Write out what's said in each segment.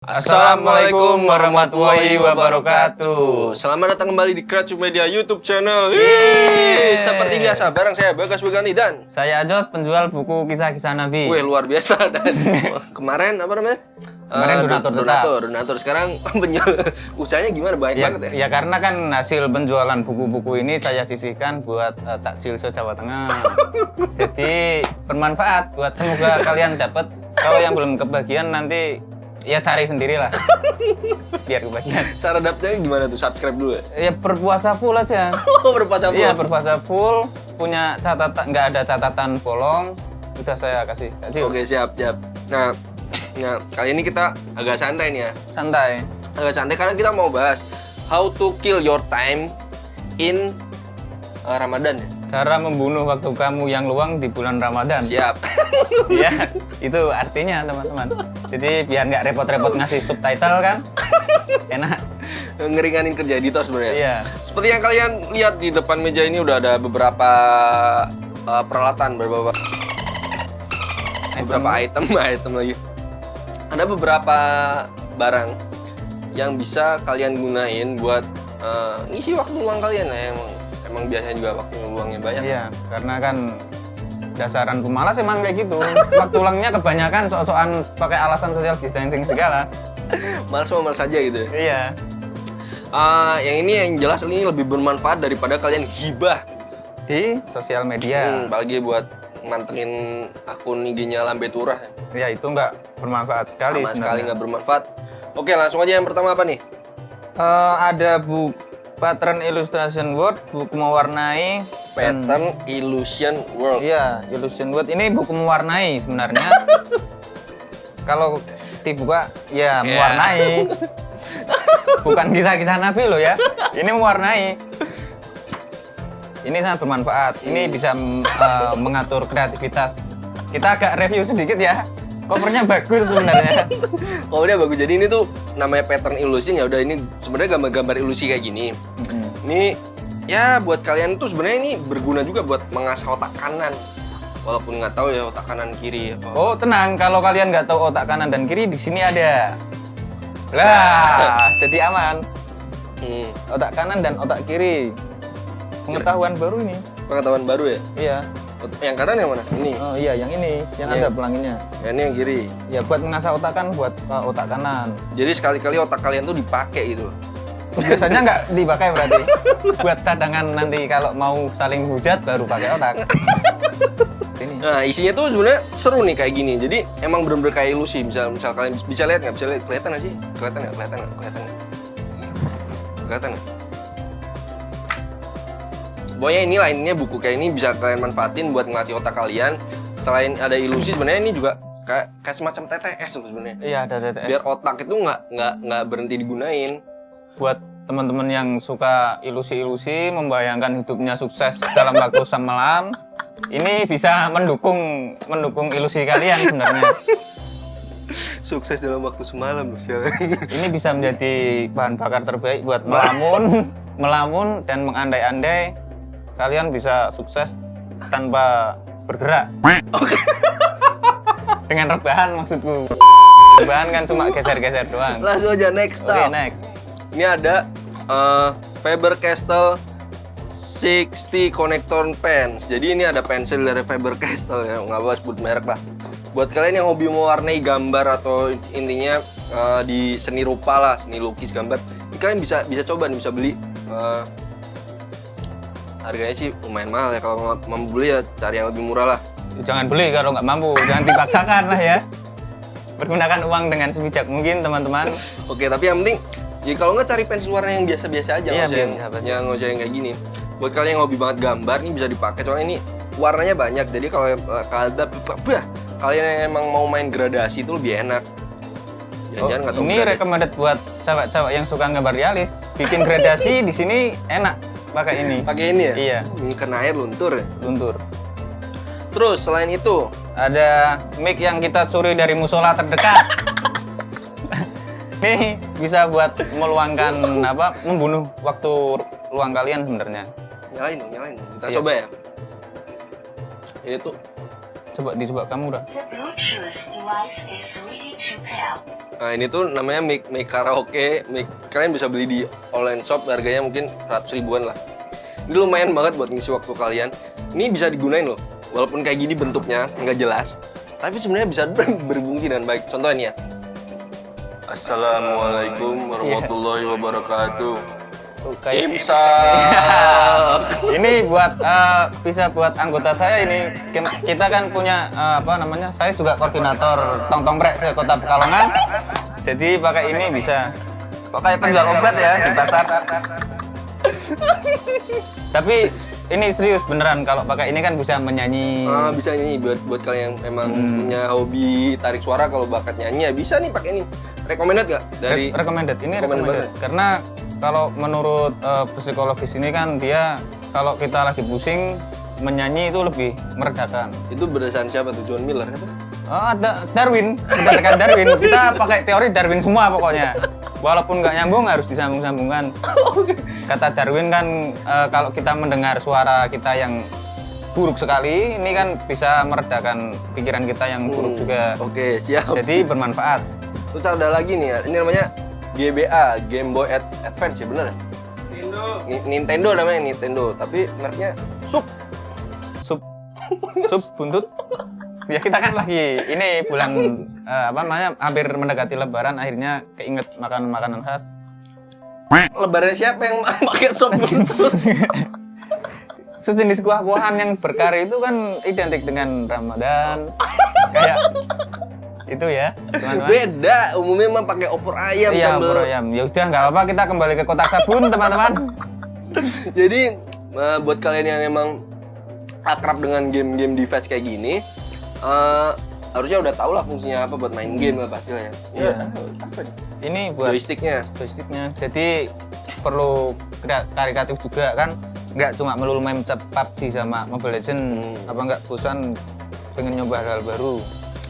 Assalamualaikum warahmatullahi wabarakatuh. Selamat datang kembali di Kracu Media YouTube channel. Yeay. Seperti biasa, bareng saya Bagas Begani dan Saya Jos, penjual buku kisah-kisah Nabi. Wih luar biasa dan kemarin apa namanya? Kemarin Eh, donatur tetap. donatur, donatur. Sekarang penjual usahanya gimana? Banyak Ya, banget ya. ya karena kan hasil penjualan buku-buku ini saya sisihkan buat eh, takjil se Jawa Tengah. Jadi bermanfaat buat semoga kalian dapat. Kalau yang belum kebagian nanti ya cari sendirilah. Biar kebagian. Cara dapetnya gimana tuh? Subscribe dulu ya. Ya berpuasa full aja. Oh, berpuasa Iya full. berpuasa full. Punya catatan nggak ada catatan bolong. Udah saya kasih takjil. Oke, siap, siap. Nah, nah, kali ini kita agak santai nih ya. Santai. agak santai karena kita mau bahas how to kill your time in uh, Ramadan ya. Cara membunuh waktu kamu yang luang di bulan Ramadan. Siap. ya itu artinya teman-teman jadi biar nggak repot-repot ngasih subtitle kan enak Ngeringanin kerja editor sebenarnya. iya Seperti yang kalian lihat di depan meja ini udah ada beberapa uh, peralatan, beberapa beberapa item, item lagi. Ada beberapa barang yang bisa kalian gunain buat uh, ngisi waktu luang kalian ya. Emang emang biasanya juga waktu luangnya banyak. iya karena kan dasaran pemalas emang kayak gitu waktu ulangnya kebanyakan sok-sokan pakai alasan social distancing segala Males sama males aja gitu ya. iya Ah, yang ini yang jelas ini lebih bermanfaat daripada kalian gibah. di sosial Hmm, media apalagi buat mantengin akun IG-nya Lambe Turah. ya itu nggak bermanfaat sekali Sama sekali sebenarnya. nggak bermanfaat. Oke, langsung aja yang pertama apa nih? Eh, ada bu pattern illustration word buku mewarnai dan- Pattern Illusion World. Iya, Illusion World ini buku mewarnai sebenarnya. Kalau dibuka ya mewarnai. Bukan kisah-kisah Nabi loh ya. Ini mewarnai. Ini sangat bermanfaat. Ini bisa mm, eh, mengatur kreativitas. Kita agak review sedikit ya. Covernya bagus sebenarnya. Udah bagus. Jadi ini tuh namanya pattern illusion ya udah ini sebenarnya gambar-gambar ilusi kayak gini. Ini ya buat kalian tuh sebenarnya ini berguna juga buat mengasah otak kanan. Walaupun nggak tahu ya otak kanan kiri. Oh tenang, kalau kalian nggak tahu otak kanan dan kiri di sini ada. Lah, jadi aman. Hmm, Otak kanan dan otak kiri. Pengetahuan baru ini. pengetahuan baru ya. Iya. Yang kanan yang mana? Ini. Oh iya, yang ini, yang Iya. ada pelanginya. Yang ini yang kiri. Ya buat mengasah otak kan buat uh, otak kanan. Jadi sekali-kali otak kalian tuh dipakai gitu. Biasanya nggak dipakai berarti. buat cadangan nanti kalau mau saling hujat baru pakai otak. Ini. Nah isinya tuh sebenarnya seru nih kayak gini. Jadi emang bener-bener kayak ilusi. Misal, misal kalian bisa lihat nggak? Bisa lihat kelihatan nggak sih? Kelihatan nggak? Kelihatan nggak? Kelihatan nggak? Kelihatan nggak? Pokoknya ini lainnya buku kayak ini bisa kalian manfaatin buat ngelatih otak kalian. Selain ada ilusi, sebenarnya ini juga kayak, kayak semacam TTS loh sebenarnya. Iya ada TTS. Biar otak itu nggak nggak nggak berhenti digunain. Buat teman-teman yang suka ilusi-ilusi, membayangkan hidupnya sukses dalam waktu semalam, ini bisa mendukung mendukung ilusi kalian sebenarnya. Sukses dalam waktu semalam sialan. Ini bisa menjadi bahan bakar terbaik buat melamun, melamun dan mengandai-andai kalian bisa sukses tanpa bergerak. Dengan rebahan maksudku. Rebahan kan cuma geser-geser doang. Langsung aja next Oke, next. Ini ada uh, Faber-Castell 60 Connector Pens. Jadi ini ada pensil dari Faber-Castell ya, nggak apa sebut merek lah. Buat kalian yang hobi mewarnai gambar atau intinya uh, di seni rupa lah, seni lukis gambar, ini kalian bisa bisa coba nih, bisa beli. Uh, harganya sih lumayan mahal ya kalau mau mau beli ya cari yang lebih murah lah. Jangan beli kalau nggak mampu, jangan dipaksakan lah ya. Pergunakan uang dengan sebijak mungkin teman-teman. Oke, tapi yang penting ya kalau nggak cari pensil warna yang biasa-biasa aja, Iya, nggak usah yang, yang nggak usah yang kayak gini. Buat kalian yang hobi banget gambar nih bisa dipakai soalnya ini warnanya banyak. Jadi kalau eh, bah, kalian yang emang mau main gradasi itu lebih enak. Tahu Oh, ini gradasi. recommended buat cewek-cewek yang suka gambar realis. Bikin gradasi di sini enak pakai ini. pakai ini ya? Iya. Ini kena air luntur ya. Luntur. Terus selain itu, Ada mic yang kita curi dari musola terdekat. Nih bisa buat meluangkan apa? Membunuh waktu luang kalian sebenarnya. nyalain dong, nyalain. dong. Kita Iya. coba ya. Ini tuh Coba dicoba kamu udah. Nah ini tuh namanya mic, mic karaoke, mic kalian bisa beli di online shop harganya mungkin 100 ribuan lah. Ini lumayan banget buat ngisi waktu kalian. Ini bisa digunain loh, walaupun kayak gini bentuknya nggak jelas, tapi sebenarnya bisa berfungsi dengan baik. Contohnya nih ya. Assalamualaikum warahmatullahi wabarakatuh. Tuh, kayak ini buat eh, bisa buat anggota saya ini. Kita kan punya eh, apa namanya saya juga koordinator tong tong brek se kota Pekalongan. Jadi pakai ini bisa. Pakai penjual obat ya di pasar. Tapi ini serius beneran kalau pakai ini kan bisa menyanyi Ah, bisa nyanyi buat buat kalian yang emang Hmm. punya hobi tarik suara kalau bakat nyanyi ya bisa nih pakai ini. Recommended gak dari Re- recommended ini Recommended recommended karena kalau menurut eh, psikologis ini kan dia kalau kita lagi pusing menyanyi itu lebih meredakan itu berdasarkan siapa tuh John Miller kata? Oh, ada Darwin, berdasarkan Darwin. Kita pakai teori Darwin semua pokoknya. Walaupun nggak nyambung harus disambung-sambungkan. Kata Darwin kan eh, kalau kita mendengar suara kita yang buruk sekali, ini kan bisa meredakan pikiran kita yang buruk Hmm, juga. Oke, siap. Jadi bermanfaat. Terus ada lagi nih ya. Ini namanya GBA, Game Boy Ad- Advance ya bener ya? Nintendo. Ni- Nintendo namanya Nintendo, tapi mereknya Sup. Sup, sup buntut. Ya kita kan lagi ini bulan eh, apa namanya hampir mendekati Lebaran, akhirnya keinget makanan-makanan khas. Lebaran siapa yang pakai sop buntut? sejenis kuah-kuahan yang berkari itu kan identik dengan Ramadan kayak itu ya teman-teman Beda, umumnya mah pakai opor ayam iya sambal. bro ayam ya udah nggak apa-apa kita kembali ke kotak sabun teman-teman Jadi eh, buat kalian yang emang akrab dengan game-game device kayak gini, eh, harusnya udah tau lah fungsinya apa buat main game apa hasilnya. Iya. Ya, apa nih? ini buat Joysticknya. joysticknya jadi perlu karikatif juga kan nggak cuma melulu main PUBG sama Mobile Legend Hmm. apa nggak bosan pengen nyoba hal baru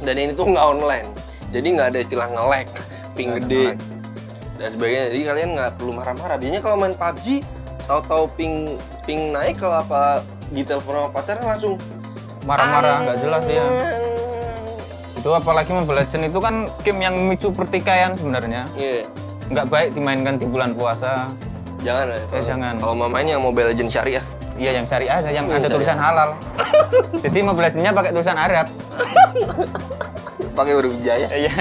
Dan ini tuh nggak online, jadi nggak ada istilah nge-lag, ping ada gede dan sebagainya. Jadi kalian nggak perlu marah-marah. Biasanya kalau main PUBG, tahu-tahu ping ping naik kalau apa di telepon sama pacarnya langsung marah-marah nggak jelas ya itu apalagi Mobile Legend itu kan game yang memicu pertikaian sebenarnya Iya. nggak baik dimainkan di bulan puasa Jangan ya. Eh, jangan. Kalau mau main yang Mobile Legends syariah. Iya yang syariah aja, yang Yang ada syariah. tulisan halal. Jadi mau belajarnya pakai tulisan Arab. Pakai huruf hijaya. Iya,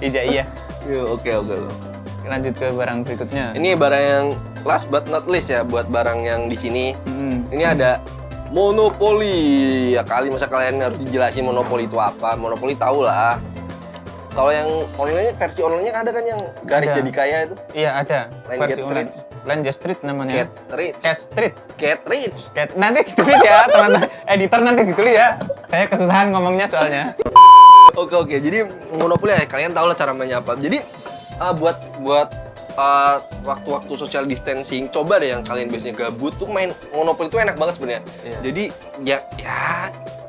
iya iya. Iya, oke oke. oke. Lanjut ke barang berikutnya. Ini barang yang last but not least ya buat barang yang di sini. Hmm, Ini ada monopoli. Ya kali masa kalian harus dijelasin monopoli itu apa? Monopoli tahu lah. Kalau yang online versi online-nya ada kan yang garis Ada. jadi kaya itu. Iya ada. Line Versi Get online. Line Get Street namanya. Cat Rich. Cat Street. Cat Rich. Cat nanti ditulis ya teman-teman. Editor nanti ditulis ya. Saya kesusahan ngomongnya soalnya. Oke oke. Jadi monopoli ya kalian tahu lah cara mainnya apa. Jadi uh, buat buat uh, waktu-waktu social distancing, coba deh yang kalian biasanya gabut tuh main monopoli itu enak banget sebenarnya. Iya. Jadi ya ya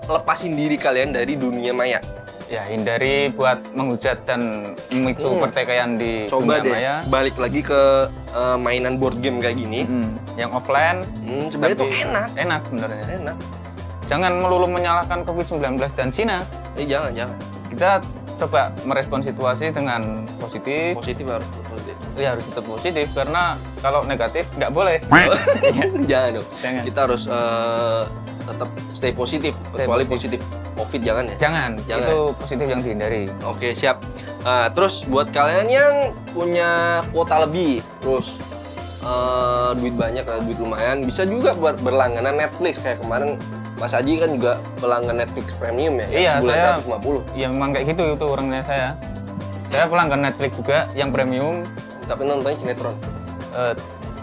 lepasin diri kalian dari dunia maya. Ya hindari buat menghujat dan memicu Hmm. pertikaian di Coba dunia deh maya. balik lagi ke uh, mainan board game kayak gini. Hmm, yang offline Hmm, sebenarnya tuh enak. Enak sebenarnya. Enak. Jangan melulu menyalahkan COVID-19 dan Cina. Eh jangan jangan. Kita coba merespon situasi dengan positif. Positif harus positif. Ya harus tetap positif karena kalau negatif nggak boleh. jangan dong. Jangan. Kita harus uh, tetap stay positif kecuali positif covid jangan ya. Jangan, Jangan. itu positif yang dihindari. Oke siap. Nah, terus buat kalian yang punya kuota lebih, terus eh, duit banyak, eh, duit lumayan, bisa juga buat berlangganan Netflix kayak kemarin Mas Aji kan juga pelanggan Netflix Premium ya, Iya, sebulan saya- 150. Ya memang kayak gitu itu orangnya saya. Saya pelanggan Netflix juga yang premium Tapi nontonnya sinetron. eh,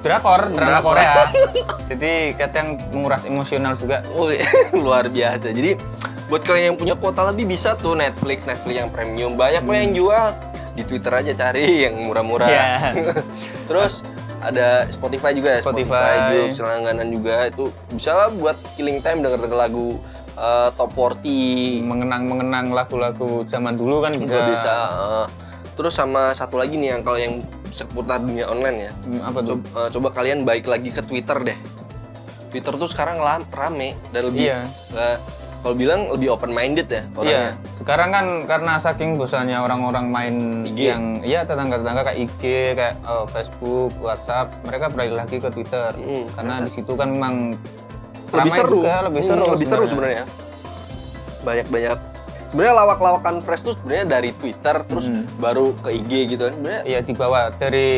drakor, drama Drakor. Korea. Jadi kadang menguras emosional juga. Wih, luar biasa. Jadi buat kalian yang punya kuota lebih bisa tuh Netflix, Netflix yang premium. Banyak kok yang jual. Di Twitter aja cari yang murah-murah. Iya. Terus ada Spotify juga ya, Spotify. juga selangganan juga itu bisa lah buat killing time denger denger lagu eh, top 40 Mengenang-mengenang lagu-lagu zaman dulu kan juga bisa. bisa. eh. terus sama satu lagi nih yang kalau yang seputar dunia online ya. Hmm, Apa tuh? Coba, eh, coba kalian balik lagi ke Twitter deh. Twitter tuh sekarang rame dan lebih Iya. eh, kalau bilang lebih open minded ya Iya, orangnya. sekarang kan karena saking bosannya orang-orang main IG. yang iya tetangga-tetangga kayak IG, kayak oh, Facebook, WhatsApp, mereka beralih lagi ke Twitter. Mm. Karena di situ kan memang lebih seru, juga, lebih Hmm, seru, lebih seru sebenarnya. Banyak-banyak. Sebenarnya lawak-lawakan fresh tuh sebenarnya dari Twitter terus Hmm. baru ke IG gitu kan. Sebenarnya Iya dibawa dari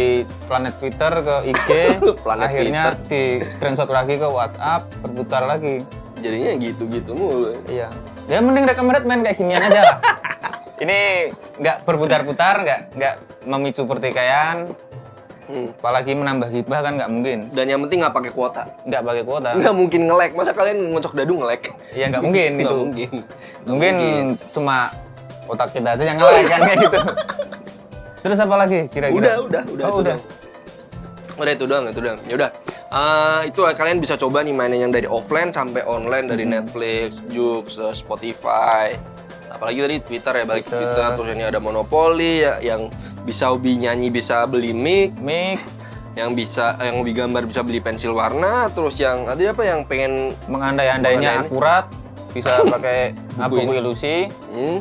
planet Twitter ke IG, Planet akhirnya di screenshot lagi ke WhatsApp, berputar lagi. Jadinya gitu-gitu mulu. Iya. Ya mending recommended main kayak ginian aja lah. Ini nggak berputar-putar, nggak nggak memicu pertikaian, Hmm. apalagi menambah hibah kan nggak mungkin. Dan yang penting nggak pakai kuota. Nggak pakai kuota. Nggak mungkin nge-lag. Masa kalian ngocok dadu nge-lag? Iya nggak mungkin Nggak gitu. mungkin. Mungkin cuma otak kita aja yang ngelag kan kayak gitu. Terus apa lagi kira-kira? Udah, udah, udah. Oh, itu udah. doang. Udah itu doang, itu doang. Ya udah. Eh, itu kalian bisa coba nih mainin yang dari offline sampai online dari Hmm. Netflix, Joox, eh, Spotify. Apalagi tadi Twitter ya, balik Twitter. Twitter. Terus ini ada Monopoly ya, yang bisa hobi nyanyi bisa beli mic, Mix, yang bisa yang hobi gambar bisa beli pensil warna, terus yang ada apa yang pengen mengandai-andainya Mengandai- akurat, bisa pakai Buku buku ilusi. Hmm.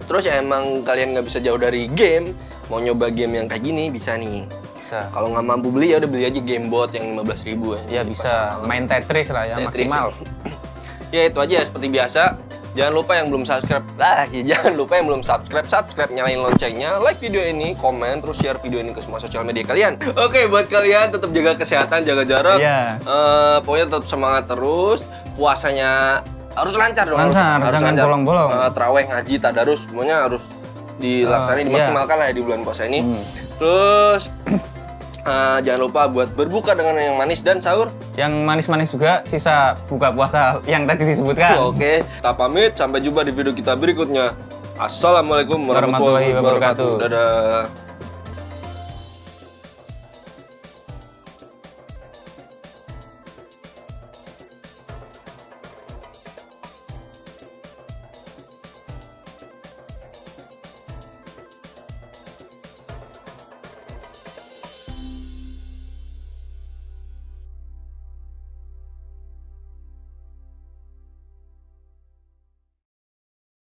Terus ya emang kalian nggak bisa jauh dari game, mau nyoba game yang kayak gini bisa nih. Bisa. Kalau nggak mampu beli ya udah beli aja game bot yang 15.000 ribu Ya bisa main Tetris lah ya Tetris. maksimal. ya itu aja seperti biasa. Jangan lupa yang belum subscribe, lah ya jangan lupa yang belum subscribe, subscribe nyalain loncengnya, like video ini, komen, terus share video ini ke semua sosial media kalian. Oke, buat kalian tetap jaga kesehatan, jaga jarak. Iya. Eh, pokoknya tetap semangat terus. Puasanya harus lancar dong. harus- Lancar, harus jangan lancar. bolong-bolong. Eh, terawih, ngaji, tadarus, semuanya harus dilaksanain, Eh, iya. dimaksimalkan lah ya di bulan puasa ini. Hmm. Terus eh, jangan lupa buat berbuka dengan yang manis dan sahur. Yang manis-manis juga sisa buka puasa yang tadi disebutkan. Oke, kita pamit. Sampai jumpa di video kita berikutnya. Assalamualaikum warahmatullahi wabarakatuh. Dadah.